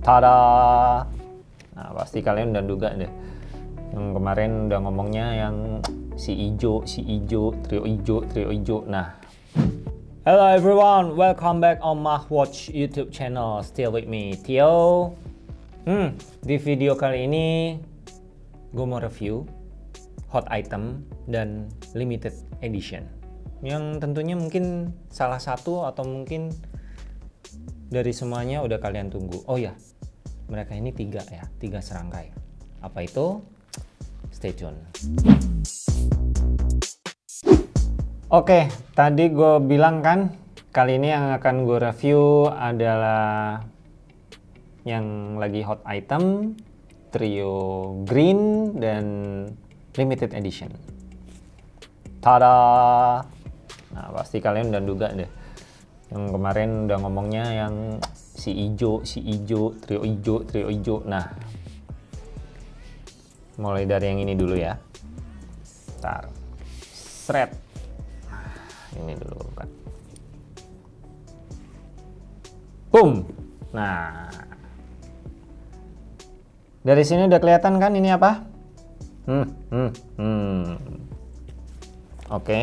Tada! Nah, pasti kalian udah duga deh. Yang kemarin udah ngomongnya yang si ijo, si ijo, trio ijo, trio ijo. Nah, Hello everyone, welcome back on Mah Watch YouTube channel. Still with me, Tio. Hmm, di video kali ini gue mau review hot item dan limited edition. Yang tentunya mungkin salah satu atau mungkin dari semuanya udah kalian tunggu. Oh ya, mereka ini tiga ya, tiga serangkai. Apa itu? Stay tune. Oke, tadi gue bilang kan, kali ini yang akan gue review adalah yang lagi hot item, trio green dan limited edition. Tada! Nah, pasti kalian udah duga deh. Yang kemarin udah ngomongnya yang si ijo, si ijo, trio ijo, trio ijo. Nah, mulai dari yang ini dulu ya. Ntar. Shred ini dulu kan boom nah dari sini udah kelihatan kan ini apa hmm, hmm, hmm. oke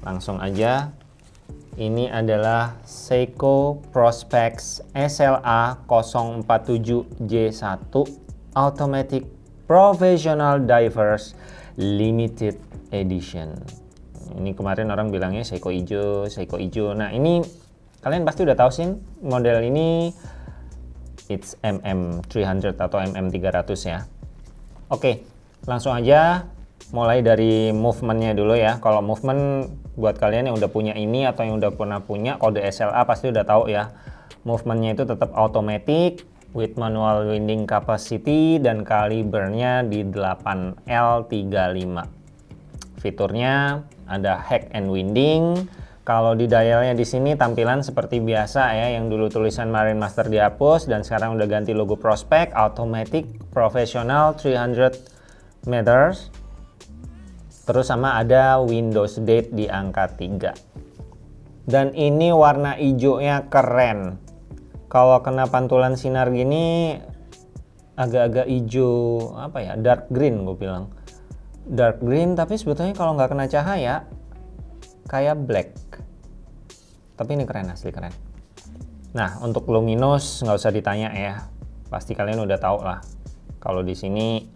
langsung aja ini adalah Seiko Prospex SLA 047J1 Automatic Professional Divers Limited Edition ini kemarin orang bilangnya Seiko Ijo, Seiko Ijo. Nah ini kalian pasti udah tahu sih model ini it's MM300 atau MM300 ya. Oke, langsung aja mulai dari movementnya dulu ya. Kalau movement buat kalian yang udah punya ini atau yang udah pernah punya kode SLA pasti udah tahu ya. Movementnya itu tetap automatic with manual winding capacity dan kalibernya di 8L35. Fiturnya ada hack and winding. Kalau di dialnya di sini tampilan seperti biasa ya, yang dulu tulisan Marine Master dihapus dan sekarang udah ganti logo Prospect, Automatic, Professional 300 meters. Terus sama ada Windows Date di angka 3. Dan ini warna hijaunya keren. Kalau kena pantulan sinar gini agak-agak hijau apa ya, dark green gue bilang. Dark green tapi sebetulnya kalau nggak kena cahaya kayak black. Tapi ini keren asli keren. Nah untuk luminous nggak usah ditanya ya. Pasti kalian udah tahu lah. Kalau di sini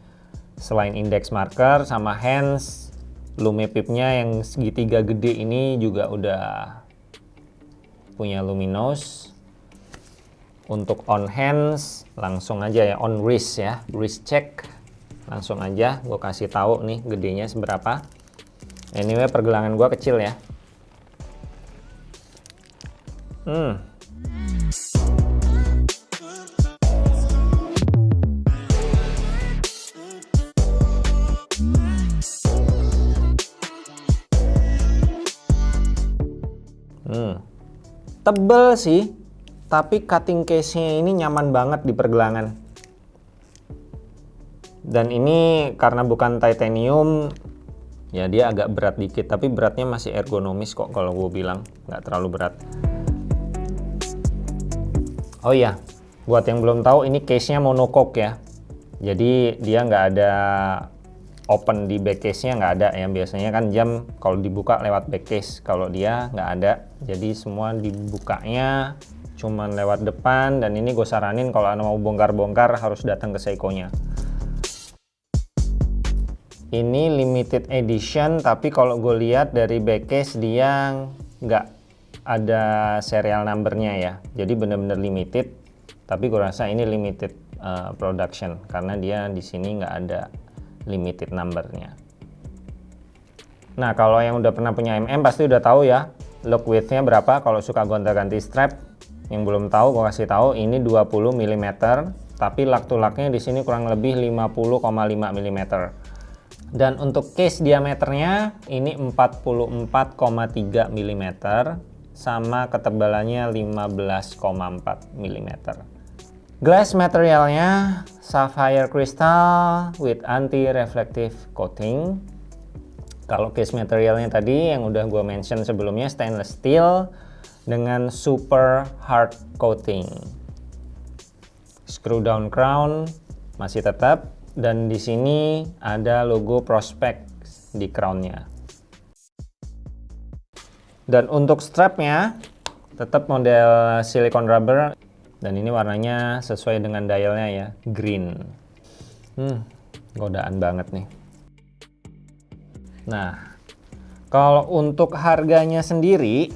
selain index marker sama hands lumipipnya yang segitiga gede ini juga udah punya luminous untuk on hands langsung aja ya on wrist ya wrist check. Langsung aja gue kasih tahu nih gedenya seberapa. Anyway pergelangan gue kecil ya. Hmm tebel sih tapi cutting case-nya ini nyaman banget di pergelangan. Dan ini karena bukan titanium ya dia agak berat dikit tapi beratnya masih ergonomis kok kalau gue bilang nggak terlalu berat. Oh iya buat yang belum tahu ini case nya monocoque ya. Jadi dia nggak ada open di back case nya nggak ada. Ya biasanya kan jam kalau dibuka lewat back case kalau dia nggak ada. Jadi semua dibukanya cuman lewat depan. Dan ini gue saranin kalau anda mau bongkar-bongkar harus datang ke Seiko nya ini limited edition tapi kalau gue lihat dari backcase dia nggak ada serial numbernya ya. Jadi bener-bener limited. Tapi gue rasa ini limited uh, production. Karena dia di sini nggak ada limited numbernya. Nah kalau yang udah pernah punya MM pasti udah tahu ya look widthnya berapa. Kalau suka gonta-ganti strap yang belum tahu gue kasih tahu ini 20 mm tapi lak to laknya di sini kurang lebih 50,5 mm dan untuk case diameternya ini 44,3 mm sama ketebalannya 15,4 mm. Glass materialnya sapphire crystal with anti-reflective coating. Kalau case materialnya tadi yang udah gue mention sebelumnya stainless steel dengan super hard coating. screw down crown masih tetap dan di sini ada logo prospect di crownnya dan untuk strapnya tetap model silicone rubber dan ini warnanya sesuai dengan dialnya ya green. Hmm godaan banget nih. Nah kalau untuk harganya sendiri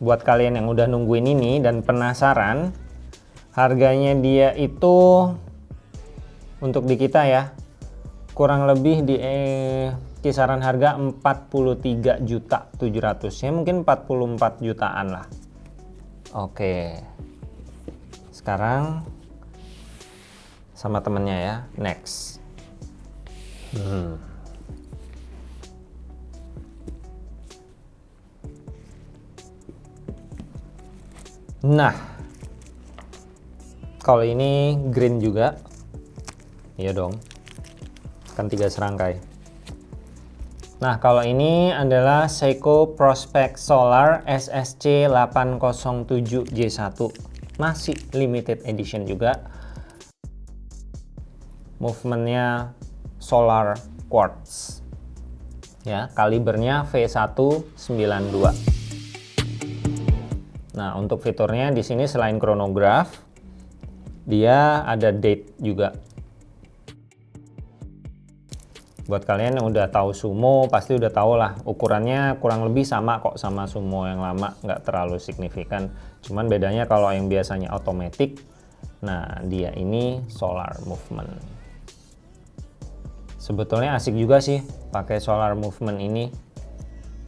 buat kalian yang udah nungguin ini dan penasaran harganya dia itu untuk di kita ya kurang lebih di eh, kisaran harga 43 juta 700 ya mungkin 44 jutaan lah oke. Sekarang sama temennya ya next. Hmm. nah kalau ini green juga iya dong. Kan tiga serangkai nah kalau ini adalah Seiko Prospect Solar SSC 807J1 masih limited edition juga. Movementnya solar quartz. Ya kalibernya V192 nah untuk fiturnya di sini selain chronograph dia ada date juga buat kalian yang udah tahu sumo pasti udah tahu lah ukurannya kurang lebih sama kok sama sumo yang lama nggak terlalu signifikan. Cuman bedanya kalau yang biasanya otomatis nah dia ini solar movement. Sebetulnya asik juga sih pakai solar movement ini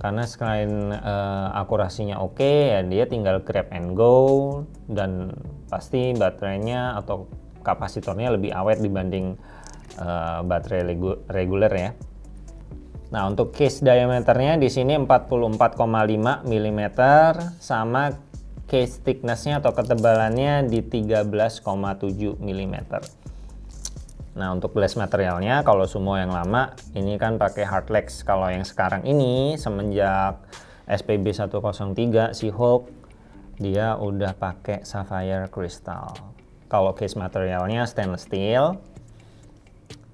karena selain uh, akurasinya oke okay, ya dia tinggal grab and go dan pasti baterainya atau kapasitornya lebih awet dibanding uh, baterai reguler ya Nah untuk case diameternya di sini 44,5 mm sama case thicknessnya atau ketebalannya di 13,7 mm Nah untuk glass materialnya kalau semua yang lama ini kan pakai hardlex. Kalau yang sekarang ini semenjak SPB 103 si Hulk dia udah pakai sapphire crystal. Kalau case materialnya stainless steel.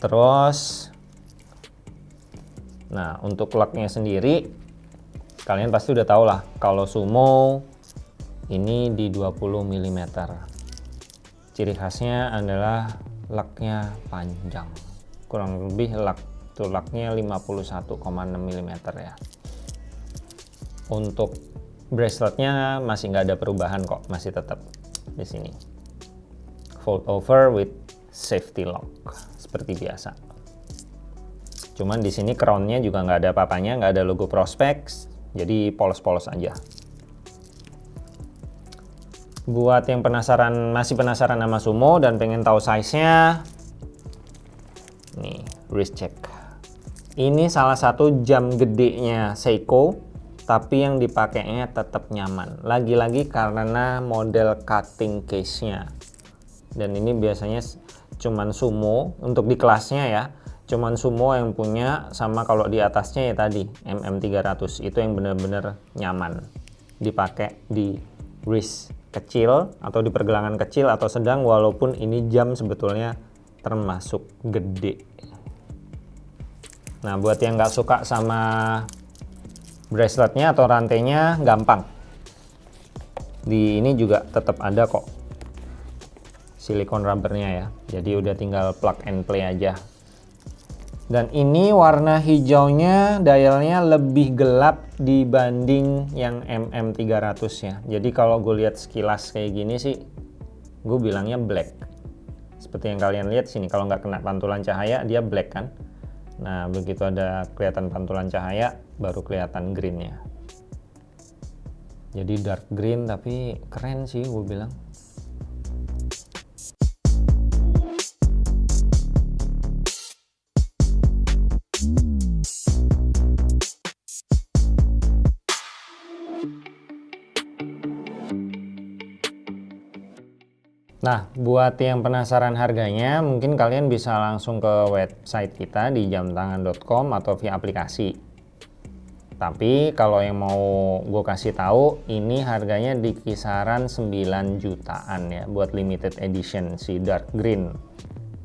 Terus Nah, untuk locknya sendiri kalian pasti udah tahu lah kalau sumo ini di 20 mm. Ciri khasnya adalah laknya panjang. Kurang lebih lak tuh laknya 51,6 mm ya. Untuk braceletnya masih nggak ada perubahan kok masih tetap di sini. Fold over with safety lock seperti biasa. Cuman di sini crownnya juga nggak ada papanya nggak ada logo prospects jadi polos-polos aja. Buat yang penasaran masih penasaran sama sumo dan pengen tahu size-nya nih wrist check. Ini salah satu jam gedenya Seiko tapi yang dipakainya tetap nyaman. Lagi-lagi karena model cutting case-nya. Dan ini biasanya cuman sumo untuk di kelasnya ya cuman sumo yang punya sama kalau di atasnya ya tadi MM300 itu yang benar-benar nyaman. Dipakai di wrist kecil atau di pergelangan kecil atau sedang walaupun ini jam sebetulnya termasuk gede. Nah buat yang nggak suka sama braceletnya atau rantainya gampang. Di ini juga tetap ada kok silikon rubbernya ya. Jadi udah tinggal plug and play aja. Dan ini warna hijaunya dialnya lebih gelap dibanding yang MM300 ya jadi kalau gue lihat sekilas kayak gini sih gue bilangnya black. Seperti yang kalian lihat sini kalau nggak kena pantulan cahaya dia black kan? Nah begitu ada kelihatan pantulan cahaya baru kelihatan greennya. Jadi dark green tapi keren sih gue bilang Nah, buat yang penasaran harganya, mungkin kalian bisa langsung ke website kita di jamtangan.com atau via aplikasi. Tapi kalau yang mau gue kasih tahu, ini harganya di kisaran 9 jutaan ya buat limited edition si dark green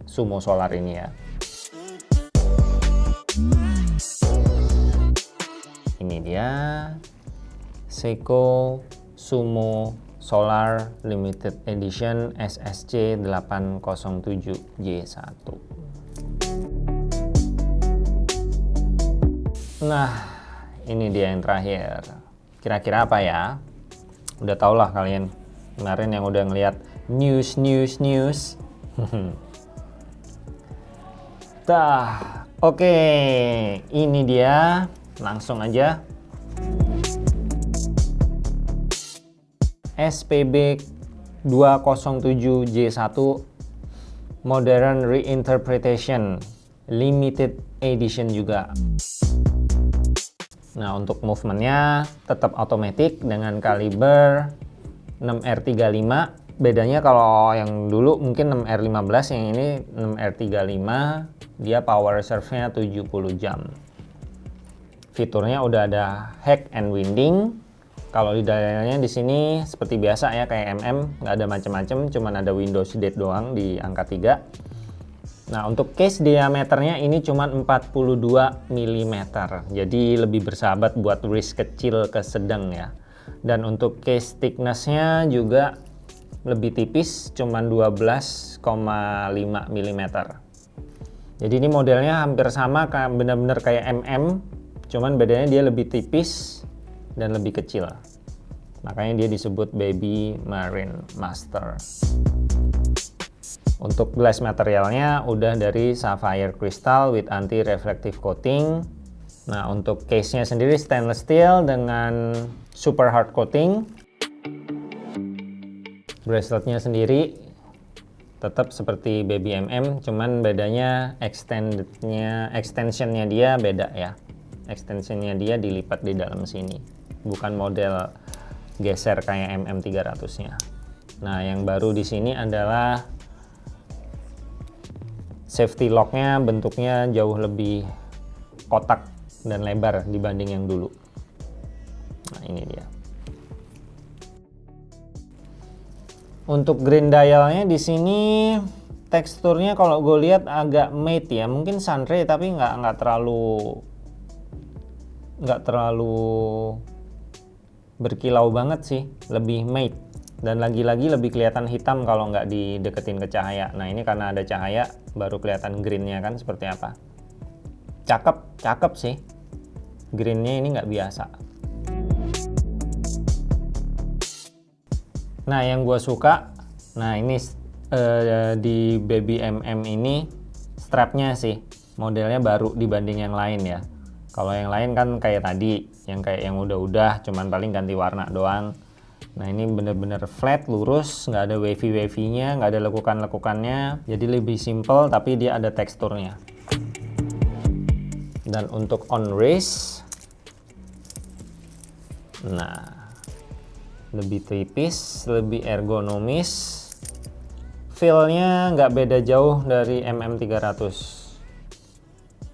Sumo Solar ini ya. Ini dia Seiko Sumo Solar Limited Edition SSC 807J1. Nah, ini dia yang terakhir. Kira-kira apa ya? Udah tau lah kalian kemarin yang udah ngeliat news news news. Tah, oke, okay. ini dia. Langsung aja. SPB 207J1 Modern Reinterpretation Limited Edition juga. Nah, untuk movementnya tetap otomatis dengan kaliber 6R35. Bedanya kalau yang dulu mungkin 6R15, yang ini 6R35, dia power reserve-nya 70 jam. Fiturnya udah ada hack and winding. Kalau di dialnya di sini seperti biasa ya kayak MM, nggak ada macam-macam, cuman ada Windows Date doang di angka 3 Nah untuk case diameternya ini cuma 42 mm jadi lebih bersahabat buat wrist kecil ke sedang ya. Dan untuk case thicknessnya juga lebih tipis cuma 12,5 mm jadi ini modelnya hampir sama benar-benar kayak MM cuman bedanya dia lebih tipis dan lebih kecil makanya dia disebut Baby Marine Master untuk glass materialnya udah dari sapphire crystal with anti-reflective coating. Nah, untuk case-nya sendiri stainless steel dengan super hard coating. Braceletnya sendiri tetap seperti baby MM, cuman bedanya extendednya, extensionnya dia beda ya. Extensionnya dia dilipat di dalam sini, bukan model geser kayak MM 300-nya. Nah, yang baru di sini adalah safety locknya bentuknya jauh lebih kotak dan lebar dibanding yang dulu. Nah ini dia. Untuk green dialnya di sini teksturnya kalau gue lihat agak matte ya. Mungkin sunray tapi nggak nggak terlalu nggak terlalu berkilau banget sih lebih matte dan lagi-lagi lebih kelihatan hitam kalau nggak dideketin ke cahaya. Nah ini karena ada cahaya baru kelihatan greennya kan seperti apa? Cakep cakep sih. Greennya ini nggak biasa. Nah yang gue suka nah ini uh, di baby mm ini strapnya sih. Modelnya baru dibanding yang lain ya kalau yang lain kan kayak tadi yang kayak yang udah-udah cuman paling ganti warna doang Nah ini benar-benar flat, lurus, nggak ada wavy-wavy-nya, nggak ada lekukan-lekukannya. Jadi lebih simple tapi dia ada teksturnya. Dan untuk on race, nah lebih tipis, lebih ergonomis. Feel-nya nggak beda jauh dari MM300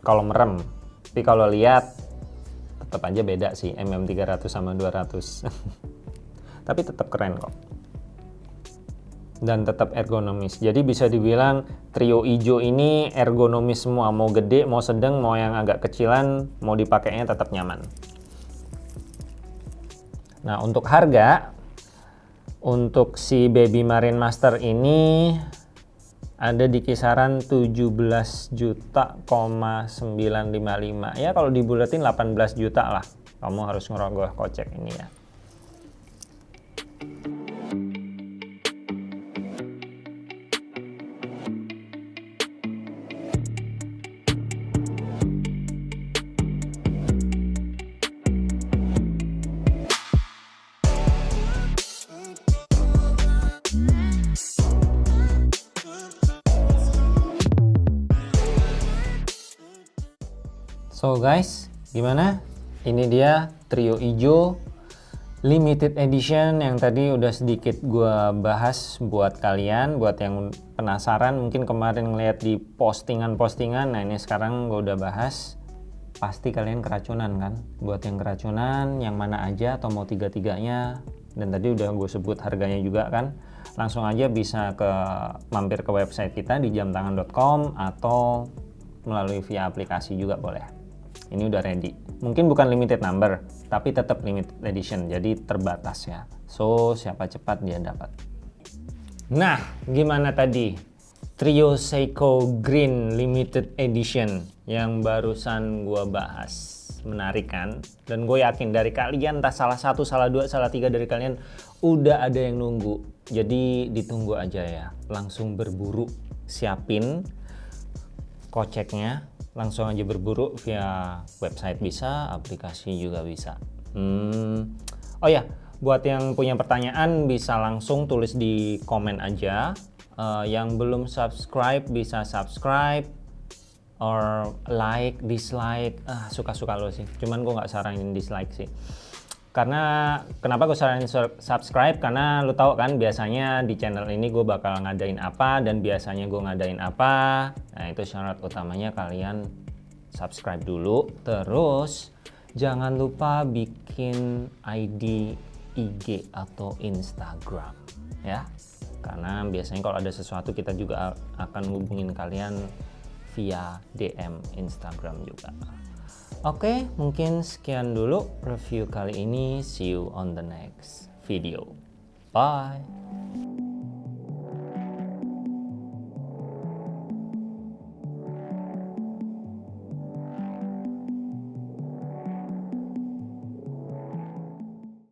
kalau merem. Tapi kalau lihat tetap aja beda sih MM300 sama 200. tapi tetap keren kok. Dan tetap ergonomis. Jadi bisa dibilang trio ijo ini ergonomis semua. Mau gede mau sedang mau yang agak kecilan mau dipakainya tetap nyaman. Nah untuk harga untuk si Baby Marine Master ini ada di kisaran 17 juta, 955 ya kalau dibulatin 18 juta lah. Kamu harus ngerogoh kocek ini ya So guys, gimana? Ini dia trio ijo limited edition yang tadi udah sedikit gue bahas buat kalian, buat yang penasaran mungkin kemarin ngeliat di postingan-postingan, nah ini sekarang gue udah bahas. pasti kalian keracunan kan? Buat yang keracunan yang mana aja atau mau tiga-tiganya. Dan tadi udah gue sebut harganya juga kan? Langsung aja bisa ke mampir ke website kita di jamtangan.com atau melalui via aplikasi juga boleh ini udah ready mungkin bukan limited number tapi tetap limited edition jadi terbatas ya so siapa cepat dia dapat nah gimana tadi Trio Seiko Green Limited Edition yang barusan gue bahas. Menarik kan? Dan gue yakin dari kalian, entah salah satu, salah dua, salah tiga dari kalian udah ada yang nunggu. Jadi ditunggu aja ya. Langsung berburu, siapin koceknya. Langsung aja berburu via website bisa, aplikasi juga bisa. Hmm. Oh ya, buat yang punya pertanyaan bisa langsung tulis di komen aja uh, yang belum subscribe bisa subscribe or like dislike ah suka-suka lo sih cuman gue nggak saranin dislike sih karena kenapa gue saranin subscribe? Karena lo tau kan biasanya di channel ini gue bakal ngadain apa dan biasanya gue ngadain apa. Nah itu syarat utamanya kalian subscribe dulu. Terus jangan lupa bikin ID IG atau Instagram ya. Karena biasanya kalau ada sesuatu kita juga akan hubungin kalian via DM Instagram juga Oke mungkin sekian dulu review kali ini. See you on the next video. Bye